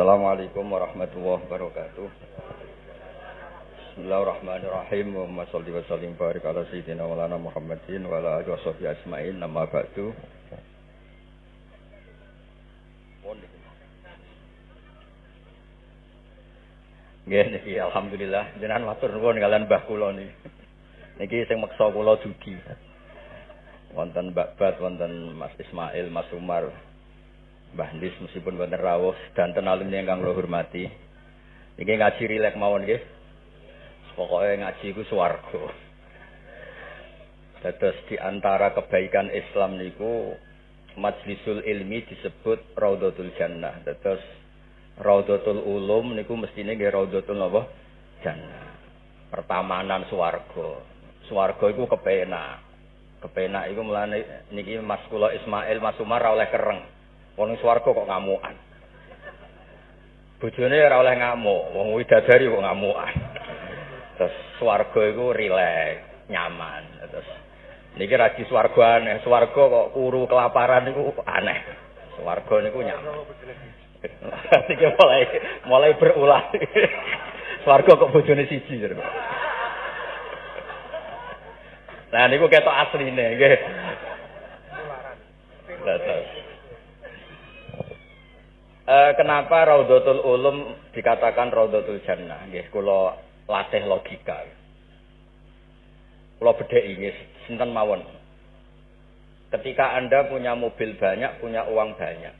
Assalamualaikum warahmatullahi wabarakatuh. Bismillahirrahmanirrahim. Wa sholli wa sallim barik ala sayyidina Maulana Muhammadin wa ala alihi washabihi ajmain. Nama ba'du. Nggih niki alhamdulillah jenengan matur nuwun kalian Mbah kula niki. Niki sing meksa kula dugi. Wonten Mbak Bat, wonten Mas Ismail, Mas Umar, Mbah Nis meskipun wonten rawuh dan alumni ingkang kula hormati. Niki ngaji rilek mawon nggih. Pokoke ngaji iku swarga. Dados di antara kebaikan Islam niku majlisul ilmi disebut Raudhatul Jannah. Dados Raudhatul Ulum niku mestine nggih Raudhatul napa? Jannah. Pertamanan swarga. Swarga iku kepenak. Kepenak iku mulane niki Mas kula Ismail Mas Umar ora oleh kereng. Wong swarga kok ngamukan. Bojone ora oleh ngamuk, wong widadari kok ngamukan. Terus swarga iku rileks, nyaman. Terus niki ra di swarga aneh, swarga kok kuru kelaparan niku aneh. Swarga niku nyaman. Niki mulai mulai berulah. Swarga kok bojone siji. Nah niku ketok asline nggih. Eh kenapa Raudhatul Ulum dikatakan Raudhatul Jannah? Nggih kula latih logika. Kula bedheki nggih sinten mawon. Ketika Anda punya mobil banyak, punya uang banyak.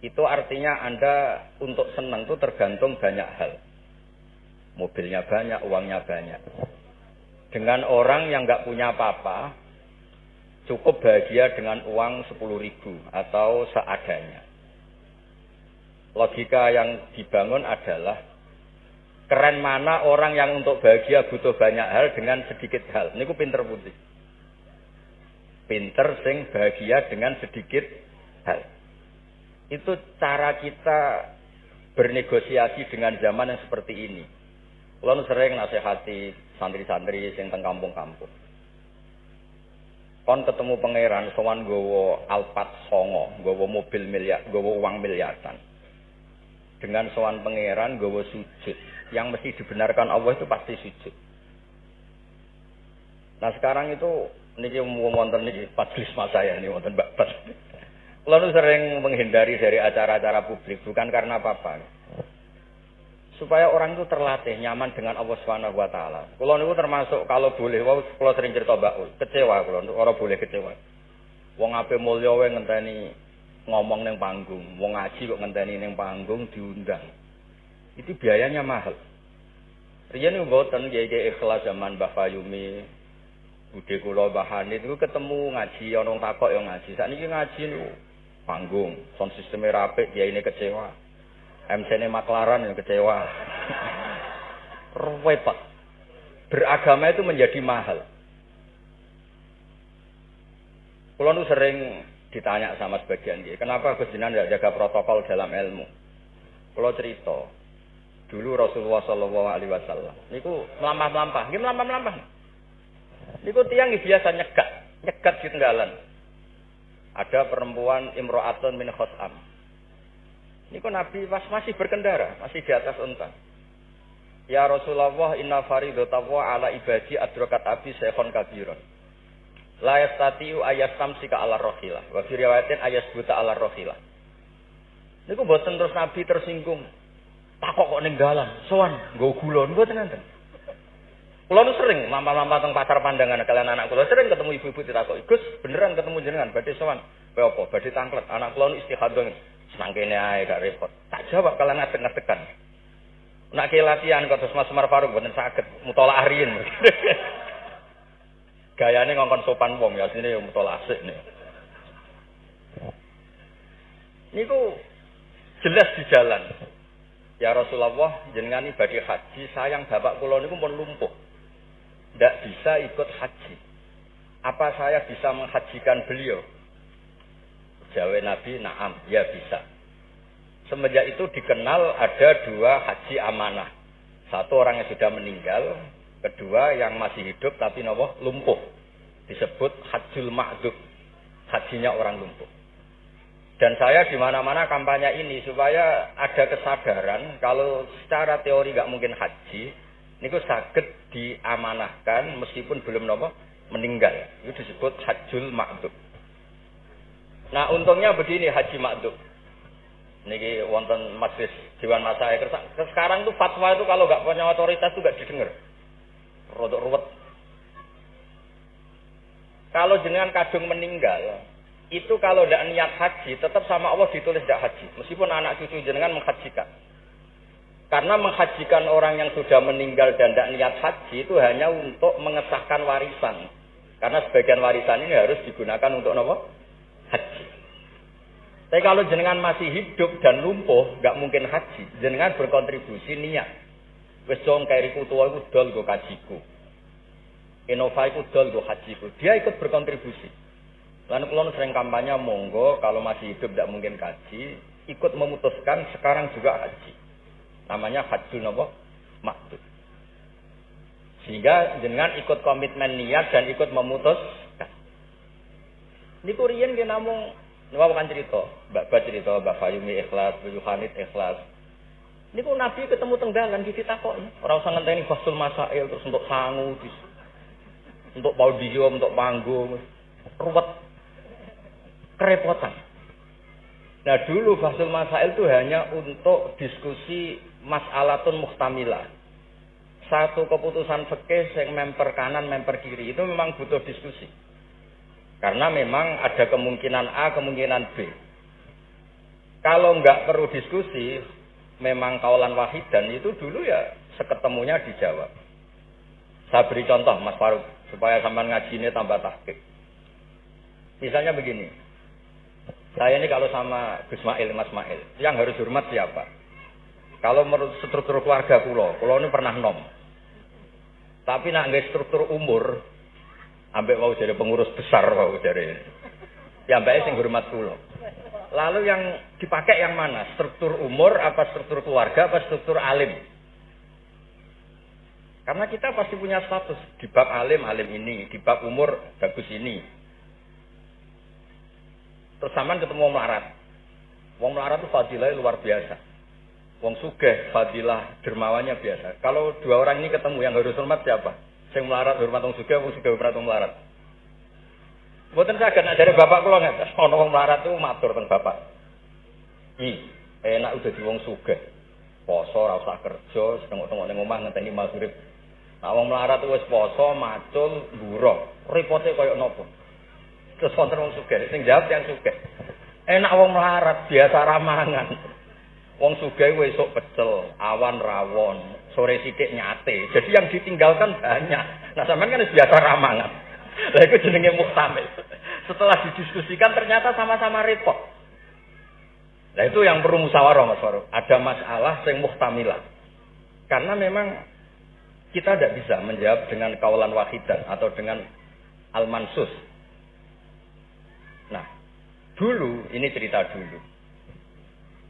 Itu artinya Anda untuk senang itu tergantung banyak hal. Mobilnya banyak, uangnya banyak. Dengan orang yang nggak punya apa-apa, cukup bahagia dengan uang 10 ribu atau seadanya. Logika yang dibangun adalah keren mana orang yang untuk bahagia butuh banyak hal dengan sedikit hal. Ini ku pinter putih. Pinter sing bahagia dengan sedikit hal. Itu cara kita bernegosiasi dengan zaman yang seperti ini. Lalu sering nasihati santri-santri sing teng kampung-kampung. Kon ketemu pangeran sowan gowo Alphard songo, gowo mobil miliar, gowo uang miliaran. Dengan sowan pangeran gowo sujud. Yang mesti dibenarkan Allah itu pasti sujud. Nah sekarang itu niki wonten niki majelis saya ini wonten Mbak Bas. Lalu sering menghindari dari acara-acara publik bukan karena apa-apa supaya orang itu terlatih nyaman dengan Allah Subhanahu wa taala. Kula niku termasuk kalau boleh wau sering cerita Mbak kecewa kula ora boleh kecewa. Wong ape mulya wae ngenteni ngomong ning panggung, wong ngaji kok ngenteni ning panggung diundang. Itu biayanya mahal. Riyen niku mboten kiai ikhlas zaman Mbah Fayumi, Bude kula Mbah Hanit niku ketemu ngaji ana takok ya ngaji. Sakniki ngaji niku panggung, sound sistemnya rapik, dia ini kecewa. MC-nya maklaran yang kecewa. Repot. Beragama itu menjadi mahal. Kulo nu sering ditanya sama sebagian dia, kenapa Gus Jinan tidak jaga protokol dalam ilmu? Kulo cerita, dulu Rasulullah Shallallahu Alaihi Wasallam, niku melampah-melampah, gimana melampah-melampah? Niku tiang biasa nyegat, nyegat di tenggalan. Ada perempuan Imro'atun min Khos'am. Ini kok Nabi pas masih berkendara, masih di atas unta. Ya Rasulullah, inna faridotawa ala ibadi adrokat abi sehon kabiron. La yastatiu ayastamsika ala rohilah. Wa riwayatin ayasbuta ala rohilah. Ini kok buatan terus Nabi tersinggung. Takok kok ninggalan, soan, gue gulon, buatan nanti. Kulo nu sering lampa-lampa teng pasar pandangan kalian anak kulo sering ketemu ibu-ibu ditakoki, "Gus, beneran ketemu jenengan badhe sowan?" Kowe apa? Badhe tangklet. Anak kulo nu istihadah senang kene ae gak repot. Tak jawab kalian ngadeg-ngadegan. Nak ke latihan kok terus Mas Umar Faruk mboten saged mutolaah riyin. Gayane ngongkon sopan wong ya sini yo mutolaah asik nih. Niku jelas di jalan. Ya Rasulullah, jenengan ibadah haji, sayang bapak kula niku pun lumpuh. Tidak bisa ikut haji. Apa saya bisa menghajikan beliau? Jawab Nabi, naam, ya bisa. Semenjak itu dikenal ada dua haji amanah. Satu orang yang sudah meninggal, kedua yang masih hidup tapi nopo lumpuh. Disebut hajjul ma'dub. Hajinya orang lumpuh. Dan saya di mana-mana kampanye ini supaya ada kesadaran kalau secara teori nggak mungkin haji, ini sakit diamanahkan meskipun belum nopo meninggal. Itu disebut hajjul makdub. Nah untungnya begini haji makdub. Niki wonten majlis Dewan Masyayikh. Sekarang tuh fatwa itu kalau nggak punya otoritas tuh nggak didengar. Rodok ruwet. Kalau jenengan kadung meninggal, itu kalau tidak niat haji, tetap sama Allah ditulis tidak haji. Meskipun anak cucu jenengan menghajikan. Karena menghajikan orang yang sudah meninggal dan tidak niat haji itu hanya untuk mengesahkan warisan. Karena sebagian warisan ini harus digunakan untuk apa? Haji. Tapi kalau jenengan masih hidup dan lumpuh, nggak mungkin haji. Jenengan berkontribusi niat. Wes dong kairiku tua itu dol go kajiku. Innova itu dol go hajiku. Dia ikut berkontribusi. Lalu kalau sering kampanye monggo kalau masih hidup tidak mungkin kaji, ikut memutuskan sekarang juga haji. Namanya hajjul nopo maktub. Sehingga dengan ikut komitmen niat dan ikut memutuskan. Ini kurian dia namung ini bukan cerita, Mbak Mbak cerita, Mbak Fayumi ikhlas, Mbak Yohanit ikhlas. Ini kok Nabi ketemu tenggalan di kok Orang usah ngenteni fasul masail terus untuk sangu, untuk audio, untuk panggung, ruwet kerepotan. Nah dulu Fasul Masail itu hanya untuk diskusi mas'alatun muhtamilah. Satu keputusan fikih yang memper kanan, memper kiri itu memang butuh diskusi. Karena memang ada kemungkinan A, kemungkinan B. Kalau nggak perlu diskusi, memang kaulan wahid dan itu dulu ya seketemunya dijawab. Saya beri contoh Mas Faruk supaya ngaji ini tambah tahqiq. Misalnya begini, saya ini kalau sama Gus Mail, Mas Mail, yang harus hormat siapa? Kalau menurut struktur keluarga pulau, pulau ini pernah nom. Tapi nak nggak struktur umur, ambek mau jadi pengurus besar mau jadi. Ya mbak sing hormat pulau. Lalu yang dipakai yang mana? Struktur umur, apa struktur keluarga, apa struktur alim? Karena kita pasti punya status di bab alim, alim ini, di bab umur bagus ini, Terus sampean ketemu wong melarat. Wong melarat itu fadilah luar biasa. Wong sugih fadilah dermawannya biasa. Kalau dua orang ini ketemu yang harus hormat siapa? Sing melarat hormat wong sugih, wong sugih hormat wong melarat. Mboten saged nek dari bapak kula nggak ana wong melarat itu matur teng bapak. I, enak udah di wong sugih. Poso ora usah kerja, setengok-tengok ning omah ngenteni maghrib. Nah wong melarat wis poso, macul, buruh. Repote koyo nopo? Terus wonten wong sugih, sing jawab yang sugih. Enak wong melarat, biasa ramangan. Wong sugih esuk pecel, awan rawon, sore sithik nyate. Jadi yang ditinggalkan banyak. Nah, sampean kan biasa ramangan. Lah itu jenenge muhtamil. Setelah didiskusikan ternyata sama-sama repot. Nah itu yang perlu musyawarah Mas Farouk. Ada masalah yang muhtamilah. Karena memang kita tidak bisa menjawab dengan kaulan wahidan atau dengan al-mansus. Dulu, ini cerita dulu.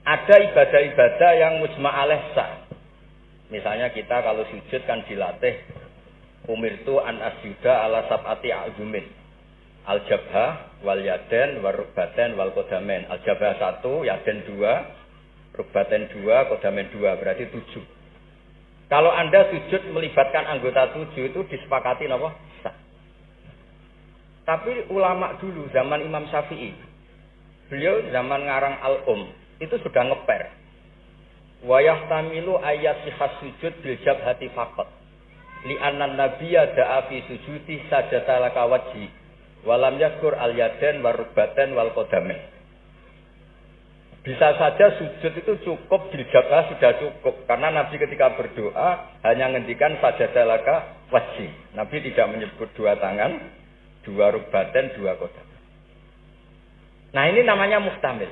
Ada ibadah-ibadah yang mujma. Misalnya kita kalau sujud kan dilatih umir itu an asjuda ala sab'ati azumin. Al jabha wal yaden wal rukbaten wal kodamen. Al jabha satu, yaden dua, rukbaten dua, kodamen dua, berarti tujuh. Kalau Anda sujud melibatkan anggota tujuh itu disepakati apa? Tapi ulama dulu zaman Imam Syafi'i Beliau zaman ngarang al-um itu sudah ngeper. Wayah tamilu ayat sihas sujud bil jabhati fakot. Li anan nabiya da'a fi sujudi sajata laka wajhi. Walam yakur al yaden warubaten wal kodamen. Bisa saja sujud itu cukup jabha sudah cukup. Karena Nabi ketika berdoa hanya ngendikan sajata laka wajhi. Nabi tidak menyebut dua tangan, dua rubaten, dua kodam. Nah ini namanya mustamil.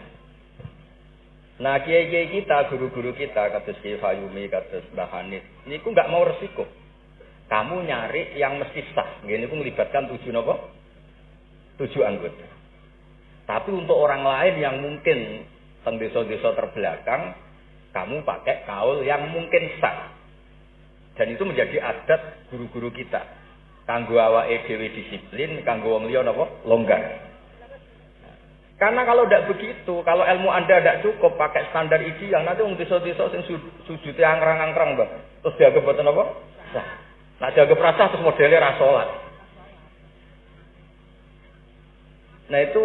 Nah kiai-kiai kita, guru-guru kita, kata Kiai Fayumi, kata Mbah Hanif, ini nggak mau resiko. Kamu nyari yang mesti sah. Ini ku melibatkan tujuh nopo, tujuh anggota. Tapi untuk orang lain yang mungkin teng desa-desa terbelakang, kamu pakai kaul yang mungkin sah. Dan itu menjadi adat guru-guru kita. Kanggo awake dhewe disiplin, kanggo wong liya napa? Longgar. Karena kalau tidak begitu, kalau ilmu Anda tidak cukup pakai standar ideal, nanti wong desa-desa sing sujudnya angkrang-angkrang. Terus dia mboten apa? Sah. Nah, dianggap rasa terus modelnya rasolat. Nah, itu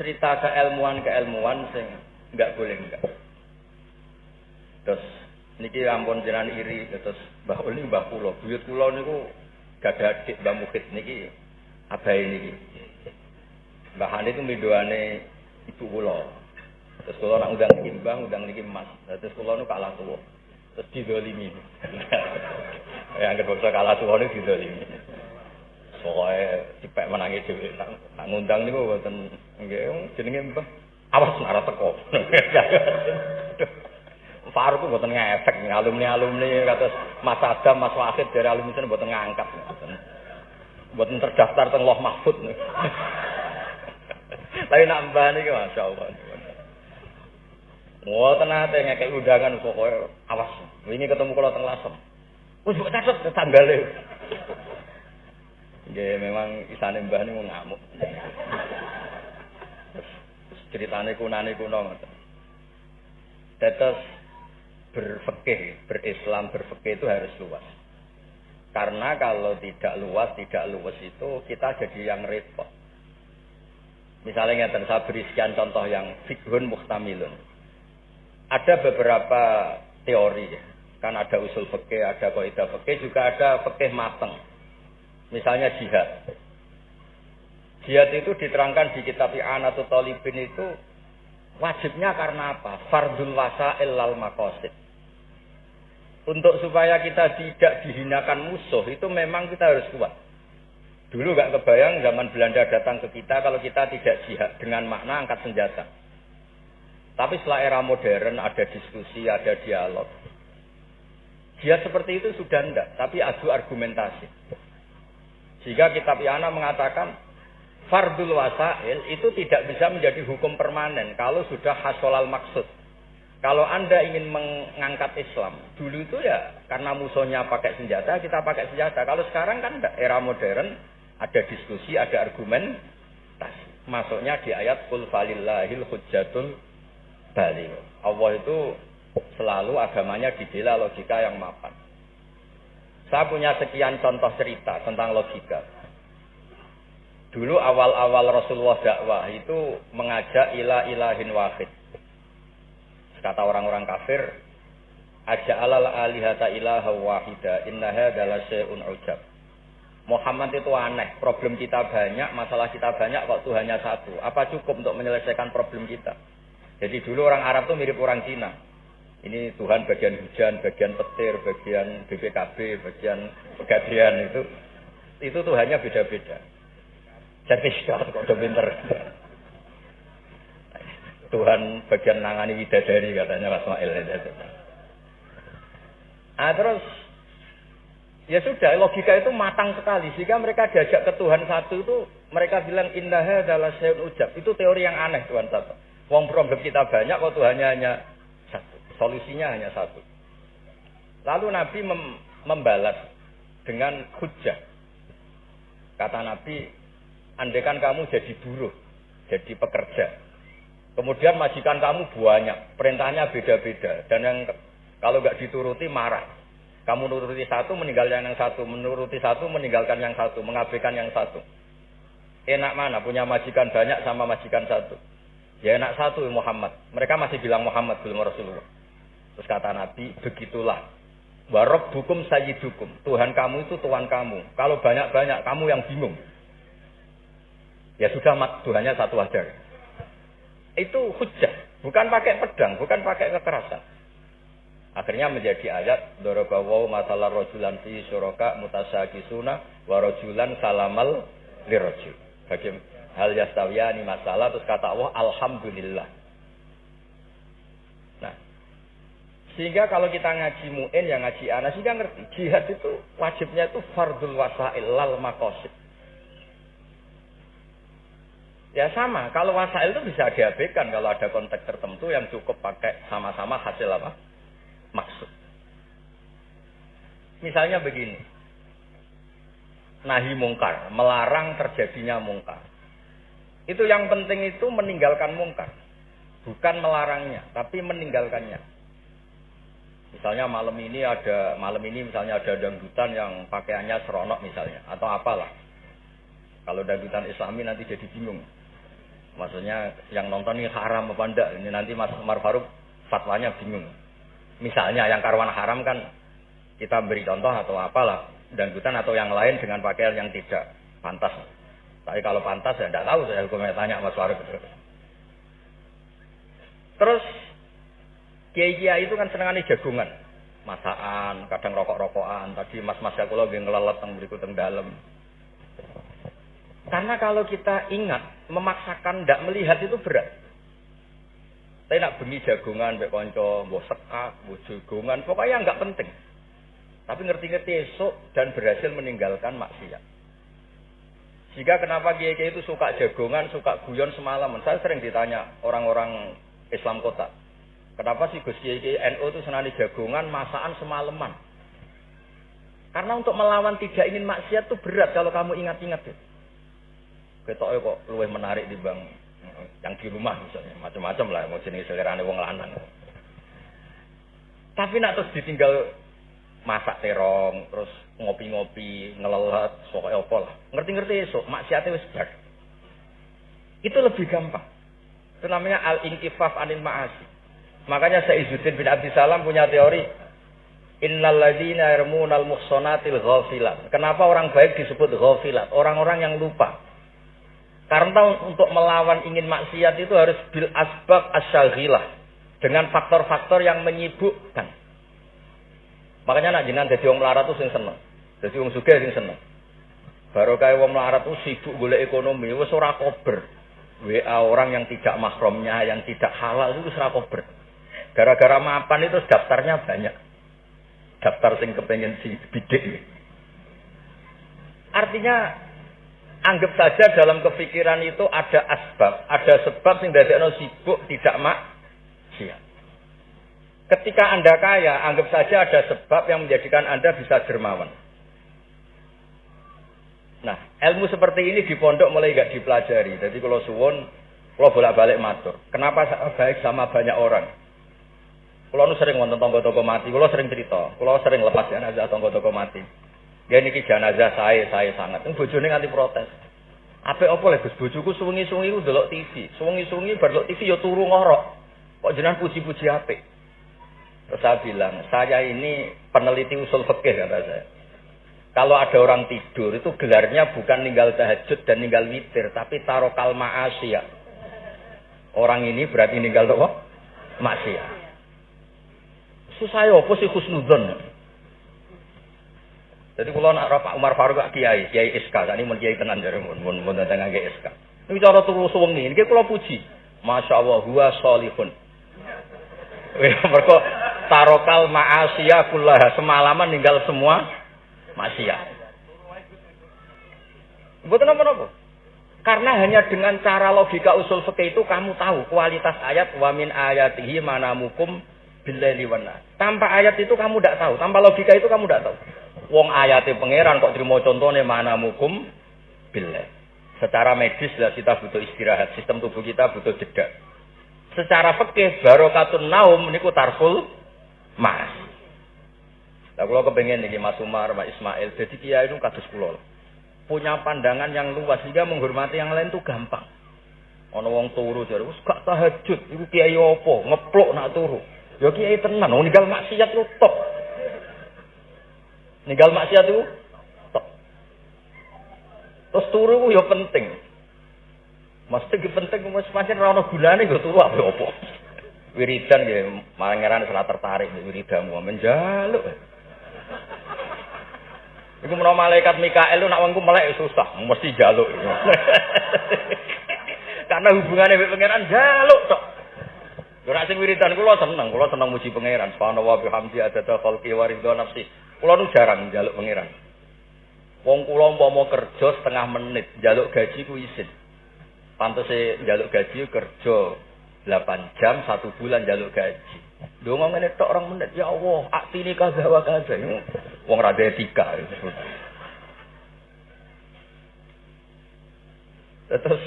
cerita keilmuan-keilmuan sing nggak boleh enggak. Terus niki ampun jenengan iri terus Mbah Uli Mbah Pulau, buyut Pulau niku gak ada adik Mbah Mukit niki abai niki. Mbah Hani itu midoane ibu kula. Terus kula nak undang niki Mbah, undang niki Mas. Terus kula nu kalah tuwa. Terus didolimi. ya anggere bangsa kalah tuwa niku didolimi. Soale dipek menangi dhewe nak ngundang niku mboten nggih jenenge Mbah. Awas ora teko. Faruk mboten ngefek alumni-alumni kados Mas Adam, Mas Wahid dari alumni mboten ngangkat. Mboten terdaftar teng Loh Mahfud. Tapi nambah niki masyaallah. Wah, tenate ngekek undangan pokoke awas. Wingi ketemu kula teng Lasem. Wis mbok catet tanggale. Nggih, memang isane mbah niku ngamuk. Ceritane kunane kuno. Tetes berfikih, berislam, berfikih itu harus luas. Karena kalau tidak luas, tidak luas itu kita jadi yang repot. Misalnya yang saya beri sekian contoh yang fikhun muhtamilun. Ada beberapa teori ya. Kan ada usul fikih, ada kaidah fikih, juga ada fikih mateng. Misalnya jihad. Jihad itu diterangkan di kitab I'anatul Talibin itu wajibnya karena apa? Fardul wasa'il lal makosid. Untuk supaya kita tidak dihinakan musuh itu memang kita harus kuat. Dulu gak kebayang zaman Belanda datang ke kita kalau kita tidak jihad dengan makna angkat senjata. Tapi setelah era modern ada diskusi, ada dialog. Jihad seperti itu sudah enggak, tapi adu argumentasi. Sehingga kitab Yana mengatakan fardul wasail itu tidak bisa menjadi hukum permanen kalau sudah hasolal maksud. Kalau Anda ingin mengangkat Islam, dulu itu ya karena musuhnya pakai senjata, kita pakai senjata. Kalau sekarang kan era modern, ada diskusi, ada argumen. Masuknya di ayat kul falillahil hujjatul bali. Allah itu selalu agamanya dibela logika yang mapan. Saya punya sekian contoh cerita tentang logika. Dulu awal-awal Rasulullah dakwah itu mengajak ila ilahin wahid. Kata orang-orang kafir, aja alal alihata ilaha wahida innaha adalah syai'un ujab. Muhammad itu aneh, problem kita banyak, masalah kita banyak kok Tuhannya satu. Apa cukup untuk menyelesaikan problem kita? Jadi dulu orang Arab tuh mirip orang Cina. Ini Tuhan bagian hujan, bagian petir, bagian BPKB, bagian pegadian itu. Itu Tuhannya beda-beda. Jadi kok udah pinter. Tuhan bagian nangani widadari katanya Mas Mail. Ah terus Ya sudah, logika itu matang sekali. Sehingga mereka diajak ke Tuhan satu itu, mereka bilang indah adalah sayun ujab. Itu teori yang aneh Tuhan satu. Wong problem kita banyak, kok Tuhannya hanya satu. Solusinya hanya satu. Lalu Nabi mem membalas dengan hujah. Kata Nabi, andekan kamu jadi buruh, jadi pekerja. Kemudian majikan kamu banyak, perintahnya beda-beda. Dan yang kalau nggak dituruti marah. Kamu menuruti satu, meninggalkan yang satu. Menuruti satu, meninggalkan yang satu. Mengabaikan yang satu. Enak mana? Punya majikan banyak sama majikan satu. Ya enak satu Muhammad. Mereka masih bilang Muhammad belum Rasulullah. Terus kata Nabi, begitulah. Warob hukum sayyidukum. Tuhan kamu itu Tuhan kamu. Kalau banyak-banyak, kamu yang bingung. Ya sudah, mat, Tuhannya satu aja. Itu hujah. Bukan pakai pedang, bukan pakai kekerasan. Akhirnya menjadi ayat dorobawu masalah rojulan fi suraka mutasakisuna wa rojulan salamal lirojul. Bagi hal yastawiyani masalah terus kata Allah alhamdulillah. Nah, sehingga kalau kita ngaji mu'in yang ngaji anak sehingga ngerti jihad itu wajibnya itu fardul wasail lal makosid. Ya sama, kalau wasail itu bisa diabaikan kalau ada konteks tertentu yang cukup pakai sama-sama hasil apa? maksud. Misalnya begini. Nahi mungkar, melarang terjadinya mungkar. Itu yang penting itu meninggalkan mungkar. Bukan melarangnya, tapi meninggalkannya. Misalnya malam ini ada malam ini misalnya ada dangdutan yang pakaiannya seronok misalnya atau apalah. Kalau dangdutan Islami nanti jadi bingung. Maksudnya yang nonton ini haram apa enggak? Ini nanti Mas Umar Faruk fatwanya bingung. Misalnya yang karwan haram kan kita beri contoh atau apalah dangdutan atau yang lain dengan pakaian yang tidak pantas. Tapi kalau pantas ya tidak tahu saya hukumnya tanya Mas Faruk. Terus kiai kiai itu kan senengannya jagungan, masakan, kadang rokok-rokokan. Tadi mas-mas aku lagi ngelelet teng berikut teng dalam. Karena kalau kita ingat memaksakan tidak melihat itu berat. Saya nak bengi jagungan, mbek konco, mbok sekak, mbok jagungan, pokoknya nggak penting. Tapi ngerti-ngerti esok dan berhasil meninggalkan maksiat. Jika kenapa kiai kiai itu suka jagongan, suka guyon semalaman. Saya sering ditanya orang-orang Islam kota. Kenapa sih Gus Kiai Kiai NU itu senani jagongan, masakan semalaman? Karena untuk melawan tidak ingin maksiat itu berat kalau kamu ingat-ingat. Ya. Ketoknya kok luwih menarik di bang yang di rumah misalnya macam-macam lah mau jenis selerane wong lanang. Tapi nak terus ditinggal masak terong, terus ngopi-ngopi, ngelelet, pokoknya apa lah. Ngerti-ngerti esok, maksiatnya wis bar. Itu lebih gampang. Itu namanya al-inkifaf anil ma'asi. Makanya Saizuddin bin Abdi Salam punya teori Innal ladzina yarmunal muhsanatil ghafilat. Kenapa orang baik disebut ghafilat? Orang-orang yang lupa. Karena untuk melawan ingin maksiat itu harus bil asbab asyaghilah. Dengan faktor-faktor yang menyibukkan. Makanya nak jenengan dadi wong melarat tuh sing seneng. Dadi wong sugih sing seneng. Baru kayak wong melarat tuh sibuk golek ekonomi, wis ora kober. WA orang yang tidak mahramnya, yang tidak halal itu ora kober. Gara-gara mapan itu daftarnya banyak. Daftar sing kepengen si bidik. Artinya anggap saja dalam kepikiran itu ada asbab, ada sebab sing dadekno sibuk tidak mak Ketika Anda kaya, anggap saja ada sebab yang menjadikan Anda bisa dermawan. Nah, ilmu seperti ini di pondok mulai gak dipelajari. Jadi kalau suwon, kalau bolak-balik matur. Kenapa baik sama banyak orang? Kalau nu sering wonten tonggo-tonggo mati, kalau sering cerita, kalau sering lepas jenazah tonggo-tonggo mati. Ya niki jenazah saya, saya sangat. Ini bojone nganti protes. Apa apa lho Gus bojoku suwengi-suwengi ku delok TV. Suwengi-suwengi bar TV ya turu ngorok. Kok jenengan puji-puji apik? Terus saya bilang, saya ini peneliti usul fikih kata saya. Kalau ada orang tidur itu gelarnya bukan ninggal tahajud dan ninggal witir, tapi tarokal ma'asiyah. Orang ini berarti ninggal apa? Maksiat. Susah ya apa sih khusnudzon? Jadi kalau nak Pak Umar Faruk kiai, kiai SK, ini mun kiai tenan jare mun mun mun datang kiai SK. Ini cara turu suwengi, ini kalau puji. Masya Allah, huwa solihun. Mereka tarokal ma'asiyah kullaha semalaman ninggal semua maksiat. Buat apa-apa. Karena hanya dengan cara logika usul fikih itu kamu tahu kualitas ayat wa min ayatihi manamukum billaili wana. Tanpa ayat itu kamu tidak tahu, tanpa logika itu kamu tidak tahu. Wong ayatnya pangeran kok terima contohnya manamukum billah. Secara medis lah kita butuh istirahat, sistem tubuh kita butuh jeda. Secara fikih barokatun naum niku tarful Mas. Lah kula kepengen niki Mas Umar, Mas Ismail, jadi kiai itu kados kula. Punya pandangan yang luas sehingga menghormati yang lain itu gampang. Ana wong turu jare wis gak tahajud, iku kiai apa? Ngeplok nak turu. Ya kiai tenan, wong ninggal maksiat lu top. Ninggal maksiat itu top. Terus turu ya penting. Mesti penting wis pancen ora ana gunane go turu apa apa wiridan ya mangeran salah tertarik wiridamu menjaluk. Iku menawa malaikat Mikael nak wongku melek susah, mesti jaluk. Karena hubungannya dengan pangeran jaluk tok. Ora sing wiridan kula seneng, kula seneng muji pangeran. Subhanallah wa bihamdi adada khalqi wa ridha nafsi. Kula nu jarang jaluk pangeran. Wong kula umpama kerja setengah menit, jaluk gaji ku isin. Pantese jaluk gaji kerja 8 jam satu bulan jaluk gaji. Dongo ngene tok orang menit ya Allah, aktine kaza wa kaza. Wong ra etika. Terus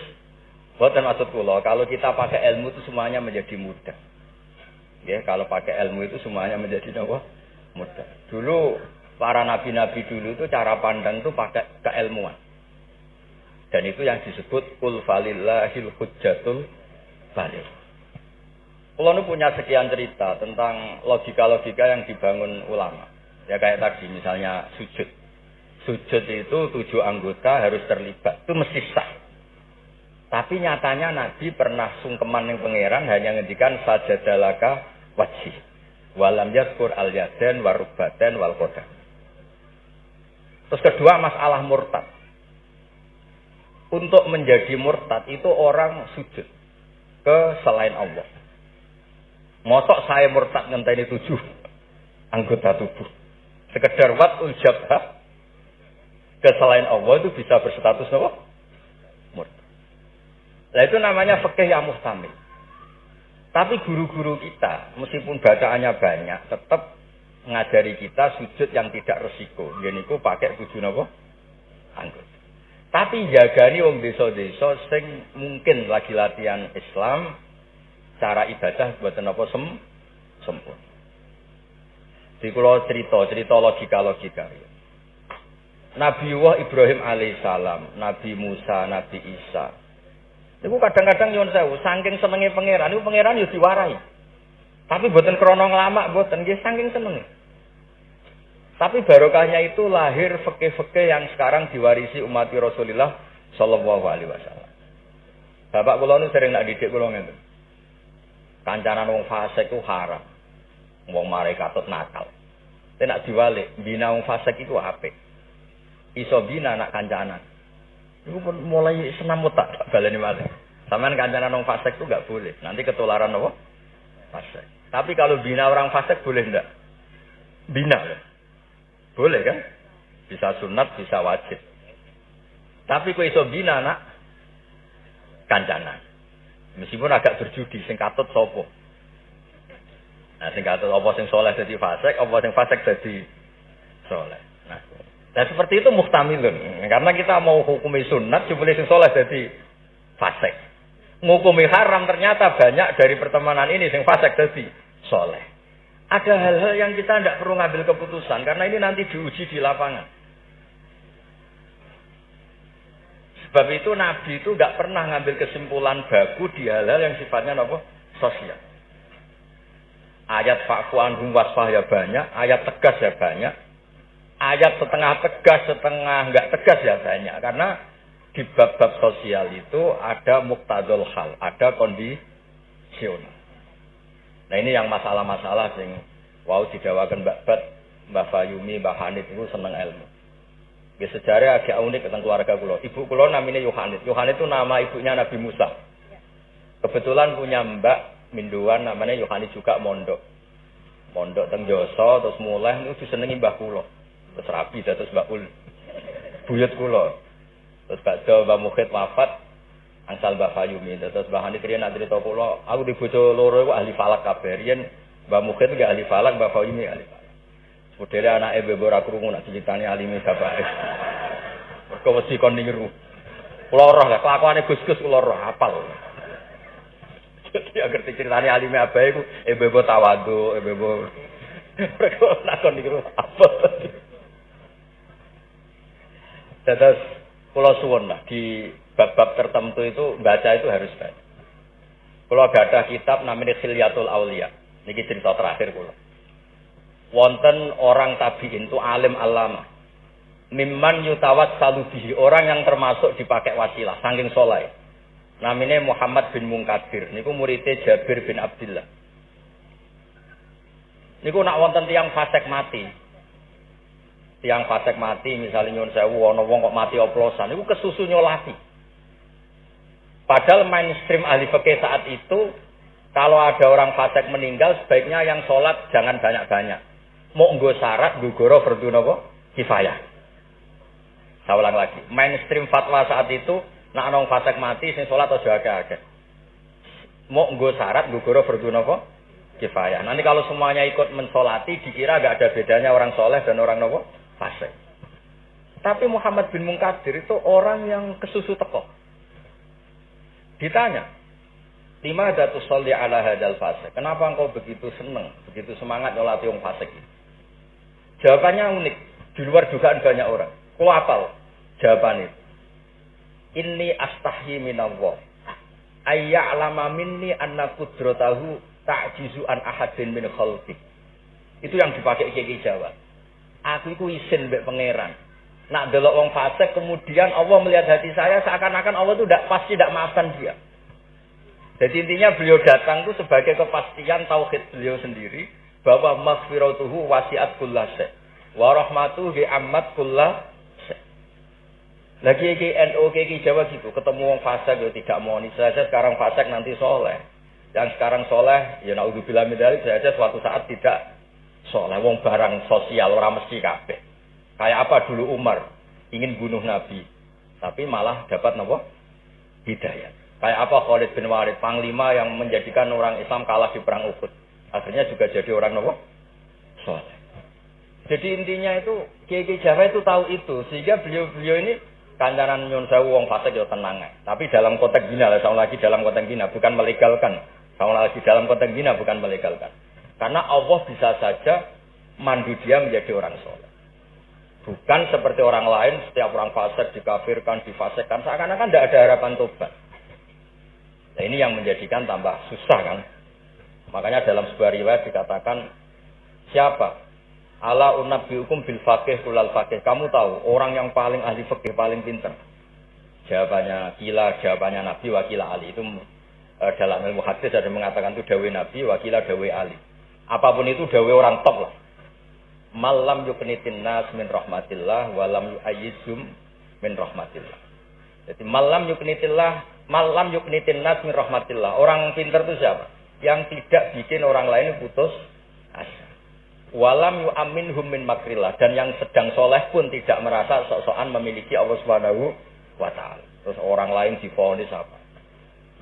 Bukan maksud kula, kalau kita pakai ilmu itu semuanya menjadi mudah. Ya, kalau pakai ilmu itu semuanya menjadi apa? Mudah. Dulu para nabi-nabi dulu itu cara pandang itu pakai keilmuan. Dan itu yang disebut kul falillahil hujjatul baligh. Kalau punya sekian cerita tentang logika-logika yang dibangun ulama. Ya kayak tadi misalnya sujud. Sujud itu tujuh anggota harus terlibat. Itu mesti sah. Tapi nyatanya Nabi pernah sungkeman yang pangeran hanya ngendikan sajadalaka wajib. Walam yadkur al yaden warubaden wal kodam. Terus kedua masalah murtad. Untuk menjadi murtad itu orang sujud ke selain Allah. Mosok saya murtad ngenteni tujuh anggota tubuh. Sekedar wat jabha ke selain Allah itu bisa berstatus apa? Murtad. Nah itu namanya fikih yang mustamil. Tapi guru-guru kita, meskipun bacaannya banyak, tetap mengajari kita sujud yang tidak resiko. Jadi aku pakai tujuh apa? Anggota. Tapi jagani wong desa-desa sing mungkin lagi latihan Islam, cara ibadah buat apa sem sempurna. Di cerita, cerita logika-logika. Nabi Wah Ibrahim alaihissalam, Nabi Musa, Nabi Isa. Itu kadang-kadang nyuwun sewu, saking senenge pangeran, itu pangeran yo diwarai. Tapi buatan krono lama, buatan nggih saking senenge. Tapi barokahnya itu lahir fikih-fikih yang sekarang diwarisi umat Rasulullah Shallallahu Alaihi Wasallam. Bapak kula nu sering nak didik kula ngeten. Kancanan wong fasik ku haram. Wong mare katut nakal. Tapi nak diwalik, bina wong fasik itu apik. Iso bina nak kancanan. Pun mulai senam tak baleni malih. Sampeyan kancanan wong fasik itu gak boleh. Nanti ketularan apa? Fasik. Tapi kalau bina orang fasik boleh ndak? Bina loh. Boleh kan? Bisa sunat, bisa wajib. Tapi kok iso bina nak kancanan. Meskipun agak berjudi, sing katut sopo. Nah, sing katut apa sing soleh jadi fasek, apa sing fasek jadi soleh. Nah, dan seperti itu muhtamilun. Karena kita mau hukumi sunat, cuma sing soleh jadi fasek. Ngukumi haram ternyata banyak dari pertemanan ini sing fasek jadi soleh. Ada hal-hal yang kita tidak perlu ngambil keputusan karena ini nanti diuji di lapangan. Sebab itu Nabi itu nggak pernah ngambil kesimpulan baku di hal-hal yang sifatnya apa? Sosial. Ayat fa'fu anhum wasfah ya banyak, ayat tegas ya banyak. Ayat setengah tegas, setengah nggak tegas ya banyak. Karena di bab-bab sosial itu ada muktadul hal, ada kondisional. Nah ini yang masalah-masalah yang wow didawakan Mbak Bat, Mbak Fayumi, Mbak Hanif itu seneng ilmu. Ya sejarah agak unik tentang keluarga kulo. Ibu kulo namanya Yohanes. Yohanes itu nama ibunya Nabi Musa. Kebetulan punya mbak Minduan namanya Yohanes juga mondok. Mondok teng Joso terus mulai itu disenengi mbah kulo. Terus rapi terus mbak Ul. Buyut kulo. Terus Mbak Jo Mbak Mukhid wafat angsal Mbak Fayumi. Terus Mbak Hanis kriya nak cerita kulo, aku di bojo loro ahli falak kabeh. Riyen Mbak Mukhid gak ahli falak, Mbak Fayumi ahli. Modele anake bebo ora krungu nak diceritani alime bapake. Mergo wedi kon niru. Kula roh lah kelakuane Gus-gus kula roh hafal. Jadi agar diceritani alime abae iku e bebo tawadu, e bebo mergo nak kon niru apa. Terus suwun lah di bab-bab tertentu itu baca itu harus baca. Kalau ada kitab namanya Khilyatul Aulia. Ini cerita terakhir kula wonten orang tabiin itu alim alama. Mimman yutawat salubihi orang yang termasuk dipakai wasilah, saking soleh. Namanya Muhammad bin Mungkadir. Niku muridnya Jabir bin Abdullah. Niku nak wonten tiang fasek mati. Tiang fasek mati, misalnya nyun sewu, ono wong kok mati oplosan. Niku kesusu nyolati. Padahal mainstream ahli fikih saat itu, kalau ada orang fasek meninggal, sebaiknya yang sholat jangan banyak-banyak mau nggo syarat gugoro fardu napa kifayah. Saya ulang lagi, mainstream fatwa saat itu nak nong fasek mati sing salat aja akeh-akeh. Mau nggo syarat gugoro fardu napa kifayah. Nanti kalau semuanya ikut mensolati dikira gak ada bedanya orang soleh dan orang nopo fasik. Tapi Muhammad bin Munkadir itu orang yang kesusu teko. Ditanya, lima ada tusolli ala hadal fase. Kenapa engkau begitu seneng, begitu semangat nyolati yang fasik? Jawabannya unik, di luar dugaan banyak orang. Apal jawaban itu? Ini astahi minallah. Ayya'lama minni anna kudratahu ta'jizu an ahadin min khalqi. Itu yang dipakai Kiai Jawa. Aku itu isin mbek pangeran. Nak delok wong fasik kemudian Allah melihat hati saya seakan-akan Allah itu tidak pasti tidak maafkan dia. Jadi intinya beliau datang itu sebagai kepastian tauhid beliau sendiri bahwa maghfiratuhu wasiat kullase wa rahmatuhu bi ammat kullah lagi ki NU ki Jawa gitu, ketemu wong fasik ya tidak mau saja sekarang fasik nanti soleh. Yang sekarang soleh, ya naudzubillah min dzalik saja suatu saat tidak soleh. Wong barang sosial orang mesti kabeh. Kayak apa dulu Umar ingin bunuh Nabi, tapi malah dapat nopo hidayah. Kayak apa Khalid bin Walid, panglima yang menjadikan orang Islam kalah di perang Uhud. Akhirnya juga jadi orang nopo soleh. Jadi intinya itu Kiai Jawa itu tahu itu sehingga beliau-beliau ini kancanan nyun sewu wong fasik yo tenang Tapi dalam konteks gina lah, sama lagi dalam konteks gina bukan melegalkan. Sama lagi dalam konteks gina bukan melegalkan. Karena Allah bisa saja mandu dia menjadi orang soleh. Bukan seperti orang lain, setiap orang fasik dikafirkan, difasikkan, seakan-akan tidak ada harapan tobat. Nah ini yang menjadikan tambah susah kan. Makanya dalam sebuah riwayat dikatakan, siapa Ala hukum bil fakih kulal fakih. Kamu tahu orang yang paling ahli fakih paling pinter. Jawabannya kila, jawabannya Nabi, wakila Ali. Itu e, dalam ilmu hadis ada mengatakan itu dawe Nabi, wakila dawe Ali. Apa pun itu dawe orang top lah. Malam yuknitin nas min rahmatillah, walam yu'ayyizum min rahmatillah. Jadi malam yuknitillah, malam yuknitin nas min rahmatillah. Orang pinter itu siapa? Yang tidak bikin orang lain putus asa. Walam amin min makrillah dan yang sedang soleh pun tidak merasa sok-sokan memiliki Allah Subhanahu wa taala. Terus orang lain difonis apa?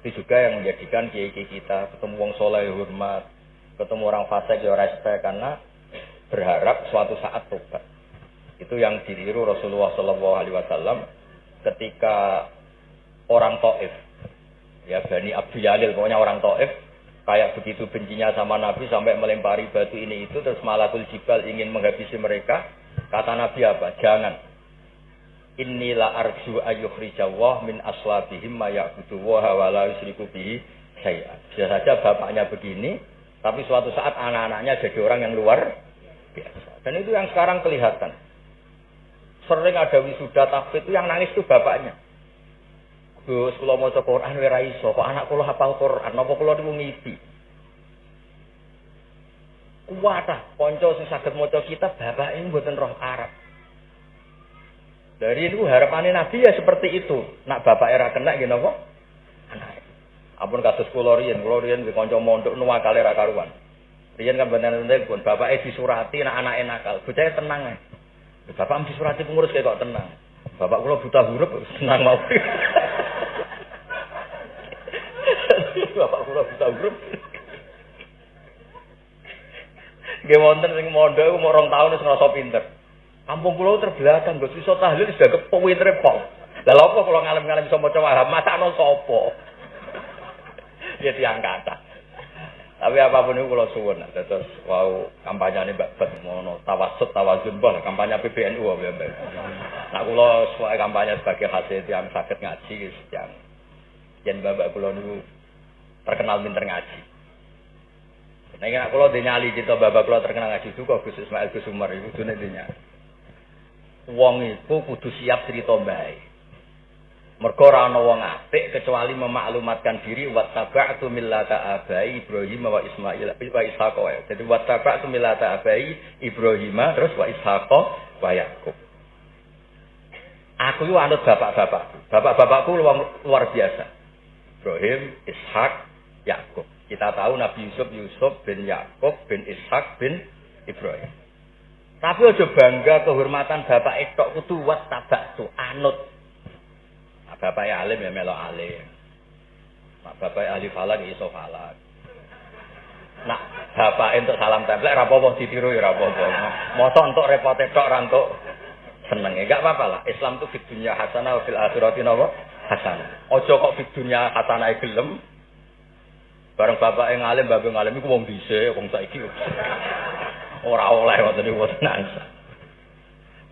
Itu juga yang menjadikan kiai kita ketemu wong soleh hormat, ketemu orang fasik ya respect karena berharap suatu saat tobat. Itu yang ditiru Rasulullah Shallallahu Alaihi Wasallam ketika orang Taif, ya Bani Abdul Yalil, pokoknya orang Taif kayak begitu bencinya sama Nabi sampai melempari batu ini itu terus malakul jibal ingin menghabisi mereka. Kata Nabi apa? Jangan. Inilah arju ayukhrijawah min aslabihim ma ya'budu wa la yusriku bihi saya bisa saja bapaknya begini tapi suatu saat anak-anaknya jadi orang yang luar biasa. Dan itu yang sekarang kelihatan. Sering ada wisuda tapi itu yang nangis itu bapaknya Gus, kalau mau cek Quran, wira iso. Kok anak kulo hafal Quran, nopo kulo niku ngipi. Kuat ah, ponco sing saged maca kitab ini buatan roh Arab. Dari itu harapannya Nabi ya seperti itu. Nak bapak era kena gini kok? Anak. Ampun kasus kulo riyen, kulo riyen di konco mondok nuwa kali karuan. Riyen kan bener-bener pun bapak disurati nak anak nakal. Bocah tenang ya. Bapak disurati pengurus kayak kok tenang. Bapak kulo buta huruf senang mau. Buta huruf. Nggih wonten sing mondok iku mau rong taun wis ngrasa pinter. Kampung kula terbelakang, Gus iso tahlil sudah kepintere pol. Lah lha apa kula ngalem-ngalem iso maca wahab, masakno sapa? Ya tiang kata. Tapi apa pun itu kalau suwun, terus wow kampanye ini mbak Bet mono tawasut tawazun bah kampanye PBNU apa ya Nah kalau suai kampanye sebagai hasil yang sakit ngaji, yang yang bapak kulo niku terkenal pinter ngaji. Nah, ini kalau dinyali cerita bapak kalau terkenal ngaji juga Gus Ismail Gus Umar itu dunia dinya. Wong itu kudu siap cerita baik. Mergo ora ana wong apik kecuali memaklumatkan diri wa taba'tu millata abai Ibrahim wa Ismail wa Ishaq wa. Jadi wa taba'tu millata abai Ibrahim terus wa Ishaq wa Yakub. Aku itu anut bapak-bapakku. Bapak-bapakku luar biasa. Ibrahim, Ishak, Yakub. Kita tahu Nabi Yusuf Yusuf bin Yakub bin Ishak bin Ibrahim. Tapi aja bangga kehormatan bapak itu kudu wat tabak tu anut. Nah, bapak ya alim ya melo alim. Nah, bapak ahli falak ya iso falak. Nah, bapak untuk salam template ra apa ditiru ya ra apa-apa. Mosok entuk repote tok ra entuk. Enggak apa-apa lah. Islam itu di dunia hasanah fil akhirati napa? hasanah. Ojo kok di dunia hasanah gelem. Bareng bapak yang ngalim, bapak yang ngalim wong bisa, wong saiki. Ora oleh waktu niku wonten nangsa.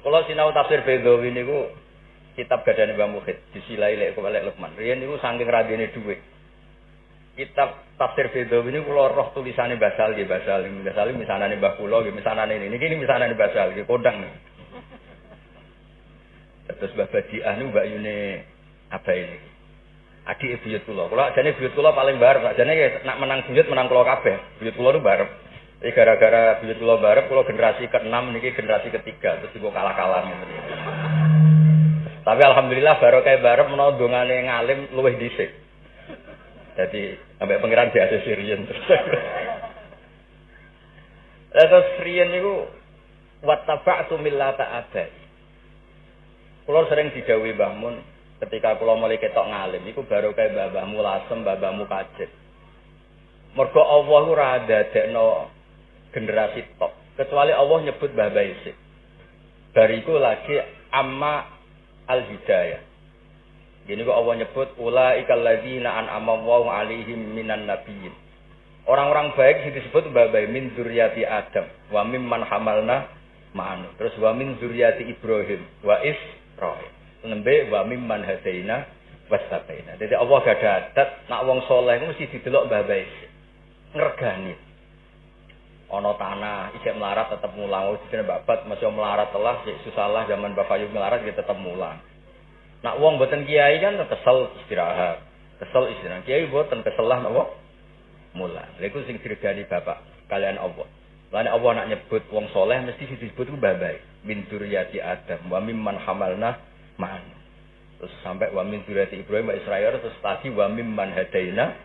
Kalau sinau tafsir Bedawi niku kitab gadane Mbah Muhid disilai lek kok lek Lukman. Riyen niku saking radine dhuwit. Kitab tafsir Bedawi niku kula roh tulisane Basal nggih Basal. Basal misanane Mbah kula nggih misanane ini. Niki misanane Basal nggih kodang. Terus Mbah Badiah niku Mbak Yune apa ini? Adik buyut kula. Kula jane buyut kula paling barep. Jane nak menang buyut menang kula kabeh. Buyut kula niku barep. Jadi gara-gara buyut kula barep kula generasi ke-6 niki generasi ketiga terus juga kalah-kalah Tapi alhamdulillah baru kayak barep menawa dongane ngalim luwih dhisik. Jadi sampai pangeran biasa Sirian terus. Terus Sirian niku wattaba'tu millata abai. Kulo sering digawe Mbah Mun ketika kulo mulai ketok ngalim iku baru kayak babahmu lasem, babahmu kajet. Mergo Allah ora dadekno generasi top. Kecuali Allah nyebut Mbah Baisik. Bariku lagi amma al hidayah. Gini kok Allah nyebut ulaikal ladzina an'ama Allahu alaihim minan nabiyyin. Orang-orang baik yang disebut Mbah Bayi min zuriati Adam wa mimman hamalna ma'anu. Terus wa min zuriati Ibrahim wa is roh. Nembe wa mimman hadaina wastabaina. Jadi Allah gak ada adat nak wong soleh mesti didelok babai. Ngergani. Ono tanah isek melarat tetap mulang. Oh dene babat masih melarat telah susah lah zaman Bapak Yub melarat dia tetap mulang. Nak wong boten kiai kan kesel istirahat. Kesel istirahat. Kiai boten kesel lah nopo mulang. Lha iku sing diregani Bapak kalian Allah. Lain Allah nak nyebut wong soleh mesti disebut ku babai. Min duriyati Adam wa mimman hamalna ma'an. Terus sampai wa min duriyati Ibrahim wa Israel terus tadi wa mimman hadaina.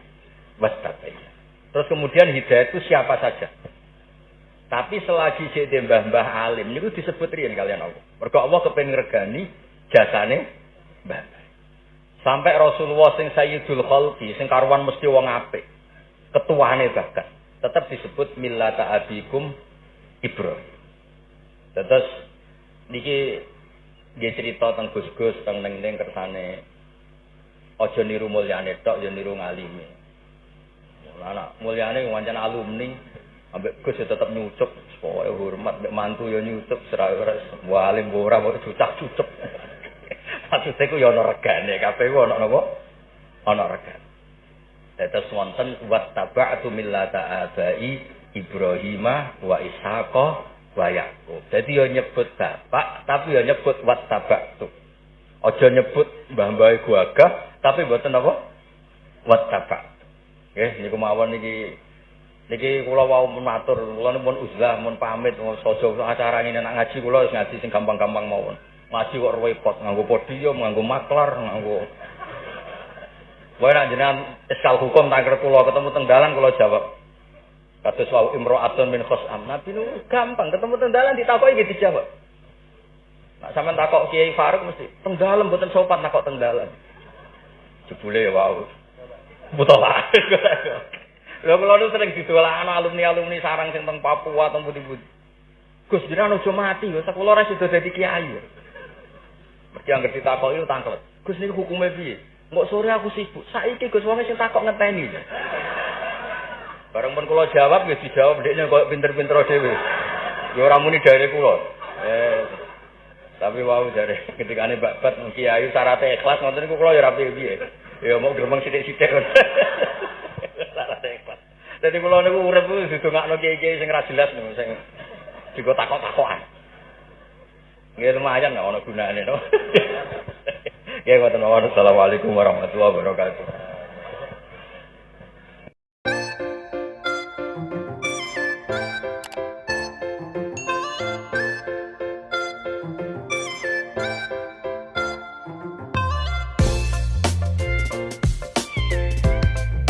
Terus kemudian hidayah itu siapa saja. Tapi selagi jadi mbah-mbah alim disebut riyen kalian Allah. Mergo Allah kepengen regani jasane mbah. Sampai Rasulullah sing Sayyidul Khalqi sing karuan mesti wong apik. Ketuane bahkan tetap disebut millata abikum Ibrahim. Terus niki dia cerita tentang Gus-gus tentang neng-neng kersane ojo niru mulyane tok yo niru ngalime. Anak mulyane wancana alumni ambek Gus ya tetap nyucuk supaya hormat mantu yo nyucuk serawes walim ora mau cucak-cucuk. Maksudnya ku yo ana regane kabeh ku ana napa? Ana regane. Dados wonten wattaba'tu millata abai Ibrahimah wa Ishaqa wa Yaqub. Dadi yo nyebut bapak tapi yo nyebut wattaba'tu. Aja nyebut mbah-mbah gagah tapi mboten apa? Wattaba'tu. Nggih niku mawon niki niki kula wau matur kula pun uzlah mun pamit sojo acara ini nak ngaji kula wis ngaji sing gampang-gampang mawon. Ngaji kok repot nganggo podium, nganggo maklar, nganggo Wae nak jenengan eskal hukum tangker kula ketemu teng dalan kula jawab. Kados wau imro'atun min khosam. Nabi nu gampang ketemu teng dalan ditakoki iki dijawab. Nak sampean takok Kiai Faruk mesti teng dalan mboten sopan takok teng dalan. Jebule wau. Mutola. Lha kula nu sering didolakan alumni-alumni sarang sing Papua teng pundi-pundi. Gus jenengan aja mati yo, sakula ora sida dadi kiai. Mesti anggere ditakoki tangklet. Gus niku hukume piye? Mbok sore aku sibuk. Saiki Gus wong sing takok ngenteni. Bareng pun kula jawab ya dijawab ndekne koyo pinter-pinter dhewe. Ya ora muni dari kula. Eh tapi wau dari ketika ini babat kiai syaratnya ikhlas ngoten niku kula ya ora piye Ya mau gremeng sithik-sithik. syaratnya ikhlas. Dadi kula niku urip kuwi didongakno kiai-kiai sing ra jelas niku sing juga takok-takokan. Nggih lumayan nggak ono gunane no. Ya, Assalamualaikum warahmatullahi wabarakatuh.